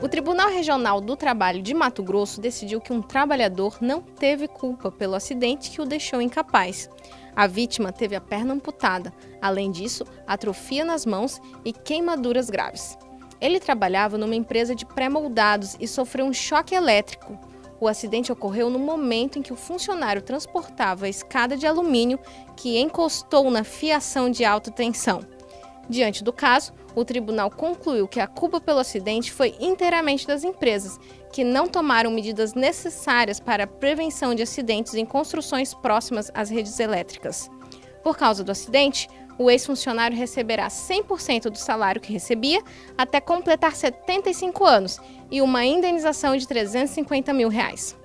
O Tribunal Regional do Trabalho de Mato Grosso decidiu que um trabalhador não teve culpa pelo acidente que o deixou incapaz. A vítima teve a perna amputada, além disso, atrofia nas mãos e queimaduras graves. Ele trabalhava numa empresa de pré-moldados e sofreu um choque elétrico. O acidente ocorreu no momento em que o funcionário transportava a escada de alumínio que encostou na fiação de alta tensão. Diante do caso, o tribunal concluiu que a culpa pelo acidente foi inteiramente das empresas, que não tomaram medidas necessárias para a prevenção de acidentes em construções próximas às redes elétricas. Por causa do acidente, o ex-funcionário receberá 100% do salário que recebia até completar 75 anos e uma indenização de 350 mil reais.